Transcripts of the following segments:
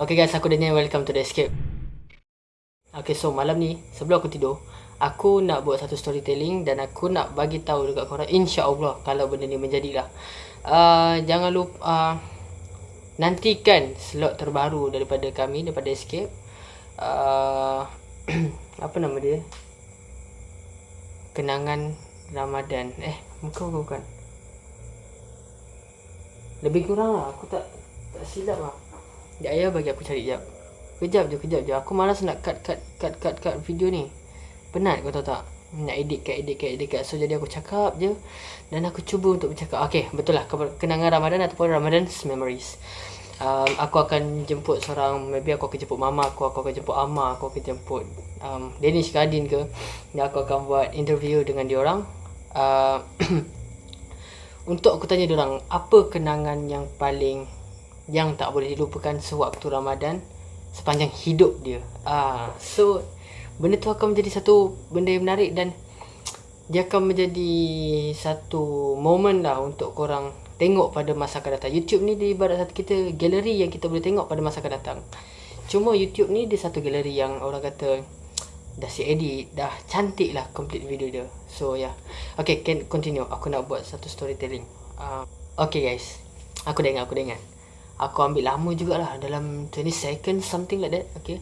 Okay guys, aku Daniel. Welcome to The Escape. Okay, so malam ni, sebelum aku tidur, aku nak buat satu storytelling dan aku nak bagi tahu dekat korang, insya-Allah kalau benda ni menjadilah. Uh, jangan lupa uh, nantikan slot terbaru daripada kami daripada Escape. Uh, apa nama dia? Kenangan Ramadan. Eh, muka bukan. Lebih kurang lah, aku tak tak silap lah. Sekejap ayah bagi aku cari jap. Kejap je, kejap je. Aku malas nak cut, cut, cut, cut, cut video ni. Penat kau tahu tak? Nak edit cut, edit cut, edit cut. So, jadi aku cakap je. Dan aku cuba untuk bercakap. Okay, betul lah. Kenangan Ramadan ataupun Ramadan's Memories. Um, aku akan jemput seorang, maybe aku akan jemput mama aku, aku akan jemput ama aku akan jemput um, Danish ke Adin ke. Dan aku akan buat interview dengan diorang. Uh, untuk aku tanya diorang, apa kenangan yang paling yang tak boleh dilupakan sewaktu Ramadan sepanjang hidup dia. Ah, so benda tu akan menjadi satu benda yang menarik dan dia akan menjadi satu moment lah untuk korang tengok pada masa akan datang. YouTube ni di ibarat satu kita galeri yang kita boleh tengok pada masa akan datang. Cuma YouTube ni dia satu galeri yang orang kata dah si edit, dah cantik lah complete video dia. So yeah. Okay, can continue. Aku nak buat satu storytelling. Uh, okay guys. Aku dah ingat, aku dah ingat aku ambil lama jugalah dalam 20 seconds something like that okay?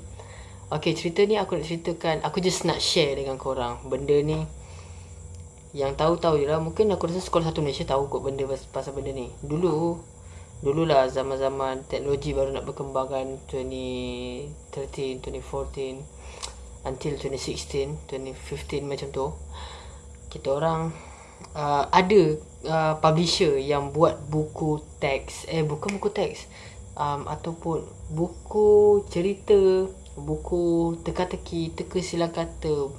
Okay cerita ni aku nak ceritakan aku just nak share dengan korang. Benda ni yang tahu-tahu je lah mungkin aku rasa sekolah satu Malaysia tahu kot benda pasal benda ni. Dulu dululah zaman-zaman teknologi baru nak berkembang kan 2013 2014 until 2016 2015 macam tu. Kita orang uh, ada uh, publisher yang buat buku teks eh bukan buku teks um, ataupun buku cerita buku teka-teki teka silang kata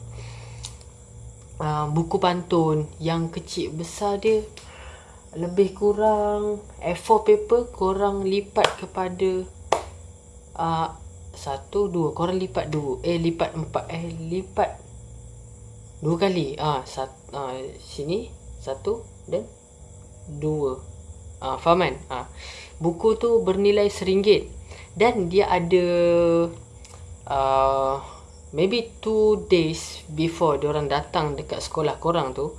uh, buku pantun yang kecil besar dia lebih kurang A4 paper korang lipat kepada uh, satu dua korang lipat dua eh lipat empat eh lipat dua kali ah uh, sat, uh, sini satu dan dua. Ah uh, faham kan ah uh, buku tu bernilai seringgit dan dia ada uh, maybe two days before orang datang dekat sekolah korang tu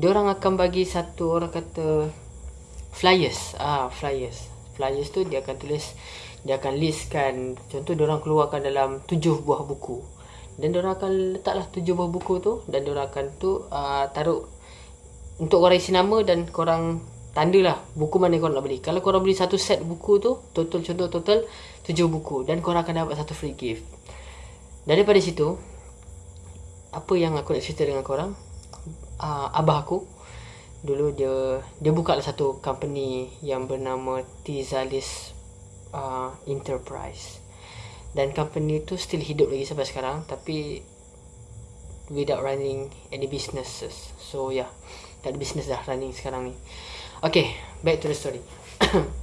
orang akan bagi satu orang kata flyers. Ah flyers. Flyers tu dia akan tulis dia akan listkan. Contoh orang keluarkan dalam tujuh buah buku. Dan diorang akan letaklah tujuh buah buku tu dan diorang akan tu uh, taruh untuk korang isi nama dan korang tanda lah buku mana korang nak beli. Kalau korang beli satu set buku tu total contoh total tujuh buku. Dan korang akan dapat satu free gift. Daripada situ apa yang aku nak cerita dengan korang? Uh, abah aku dulu dia dia buka lah satu company yang bernama Tizalis uh, Enterprise. Dan company tu still hidup lagi sampai sekarang tapi without running any businesses. So yeah tak ada business dah running sekarang ni. Okay back to the story.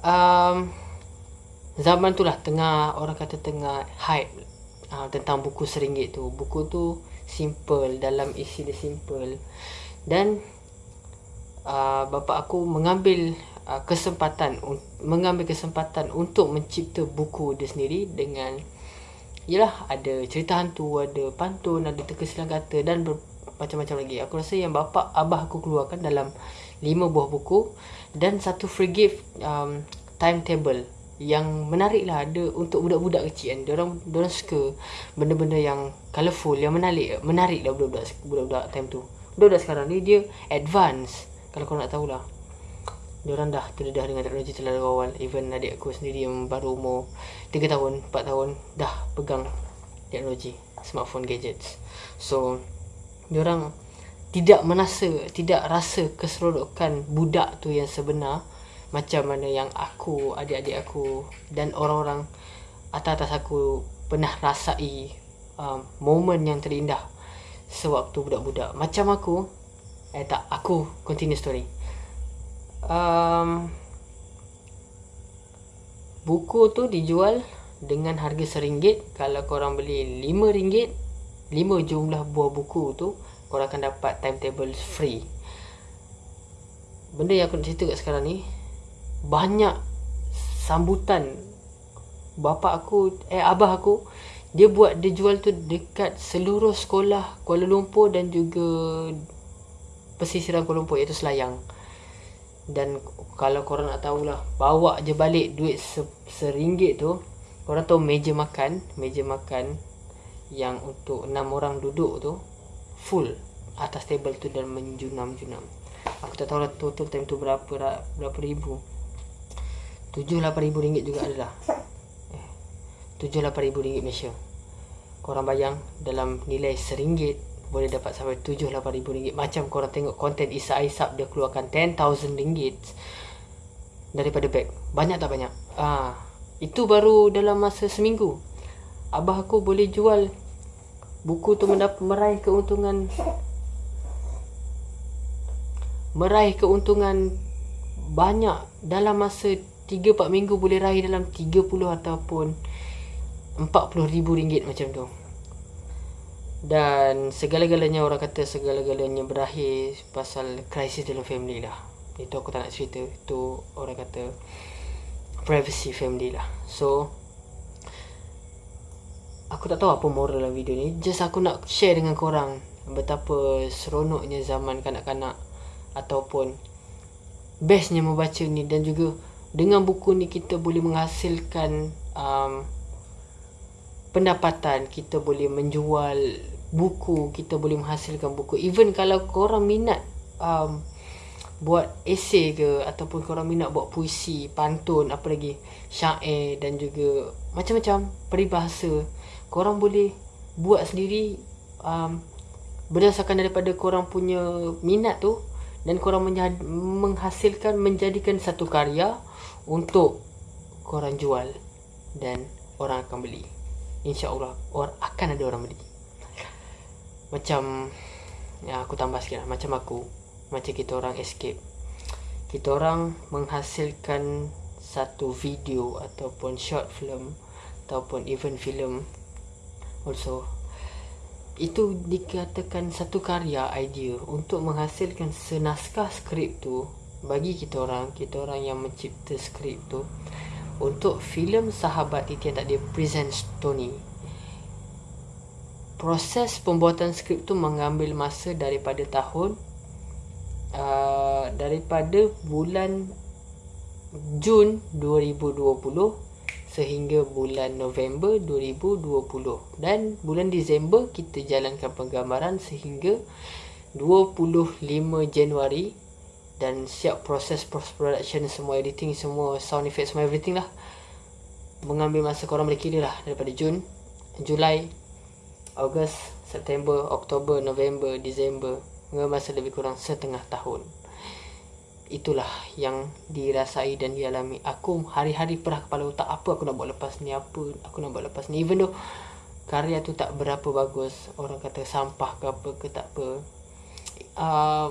Um, zaman tu lah tengah orang kata tengah hype uh, tentang buku seringgit tu. Buku tu simple dalam isi dia simple. Dan uh, bapa aku mengambil uh, kesempatan mengambil kesempatan untuk mencipta buku dia sendiri dengan yalah ada cerita hantu ada pantun ada teka silang kata dan ber, macam-macam lagi. Aku rasa yang bapa abah aku keluarkan dalam lima buah buku dan satu free gift um, timetable yang menarik lah. Ada untuk budak-budak kecil kan. Diorang, diorang suka benda-benda yang colourful yang menarik menarik lah budak-budak budak-budak time tu. Budak-budak sekarang ni dia advance. Kalau kau nak tahulah Diorang dah terdedah dengan teknologi terlalu awal Even adik aku sendiri yang baru umur 3 tahun, 4 tahun Dah pegang teknologi Smartphone gadgets. So Diorang tidak merasa Tidak rasa keseronokan budak tu yang sebenar Macam mana yang aku, adik-adik aku Dan orang-orang Atas-atas aku Pernah rasai um, Moment yang terindah Sewaktu budak-budak. Macam aku Eh tak, aku continue story um, buku tu dijual dengan harga seringgit. Kalau korang beli lima ringgit lima jumlah buah buku tu korang akan dapat timetable free. Benda yang aku nak cerita kat sekarang ni banyak sambutan. Bapa aku eh abah aku dia buat dia jual tu dekat seluruh sekolah Kuala Lumpur dan juga pesisiran Kuala Lumpur iaitu Selayang dan kalau korang nak tahulah bawa je balik duit se, seringgit tu korang tahu meja makan meja makan yang untuk enam orang duduk tu full atas table tu dan menjunam-junam. Aku tak tahu lah total time tu berapa berapa ribu. Tujuh lapan ribu ringgit juga adalah tujuh lapan ribu ringgit Malaysia. Korang bayang dalam nilai seringgit boleh dapat sampai tujuh lapan ribu ringgit. Macam korang tengok konten Isa Aisab dia keluarkan ten thousand ringgit daripada bag. Banyak tak banyak? Ah itu baru dalam masa seminggu. Abah aku boleh jual buku tu meraih keuntungan meraih keuntungan banyak dalam masa 3-4 minggu boleh raih dalam 30 ataupun RM40,000 macam tu dan segala-galanya orang kata segala-galanya berakhir pasal krisis dalam family lah. Itu aku tak nak cerita. Itu orang kata privacy family lah. So aku tak tahu apa moral dalam video ni. Just aku nak share dengan korang betapa seronoknya zaman kanak-kanak ataupun bestnya membaca ni. Dan juga dengan buku ni kita boleh menghasilkan um, pendapatan kita boleh menjual buku kita boleh menghasilkan buku. Even kalau korang minat um, buat esay ke ataupun korang minat buat puisi pantun apa lagi syair dan juga macam-macam peribahasa korang boleh buat sendiri um, berdasarkan daripada korang punya minat tu dan korang menghasilkan menjadikan satu karya untuk korang jual dan orang akan beli InsyaAllah orang akan ada orang beli. Macam Ya aku tambah sikit lah. Macam aku Macam kita orang escape. Kita orang menghasilkan Satu video Ataupun short film Ataupun even film Also. Itu dikatakan satu karya idea Untuk menghasilkan senaskah skrip tu Bagi kita orang Kita orang yang mencipta skrip tu untuk filem Sahabat Titi yang tak dia presents Tony. Proses pembuatan skrip tu mengambil masa daripada tahun uh, daripada bulan Jun 2020 sehingga bulan November 2020 dan bulan Disember kita jalankan penggambaran sehingga 25 Januari dan siap proses post production semua editing semua sound effect semua everything lah. Mengambil masa korang boleh kira lah daripada Jun Julai Ogos September Oktober November Disember mengambil masa lebih kurang setengah tahun. Itulah yang dirasai dan dialami. Aku hari-hari perah kepala otak apa aku nak buat lepas ni apa aku nak buat lepas ni. Even though karya tu tak berapa bagus orang kata sampah ke apa ke tak apa uh,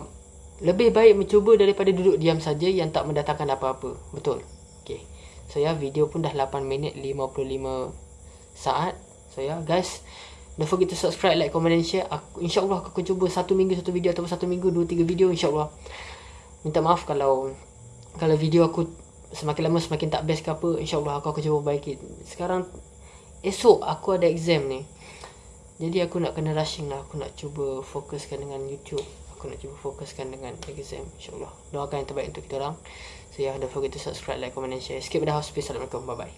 lebih baik mencuba daripada duduk diam saja yang tak mendatangkan apa-apa. Betul. Okey. So ya, video pun dah 8 minit 55 saat. So ya, guys, don't forget to subscribe, like, comment dan share. Aku insya-Allah aku akan cuba satu minggu satu video ataupun satu minggu dua tiga video insya-Allah. Minta maaf kalau kalau video aku semakin lama semakin tak best ke apa, insya-Allah aku akan cuba baiki. Sekarang esok aku ada exam ni. Jadi aku nak kena rushing lah Aku nak cuba fokuskan dengan YouTube aku nak cuba fokuskan dengan exam insyaAllah. Doakan yang terbaik untuk kita orang. So yeah don't forget to subscribe like comment and share. Skip dah hospice assalamualaikum. Bye bye